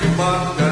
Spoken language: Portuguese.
que mata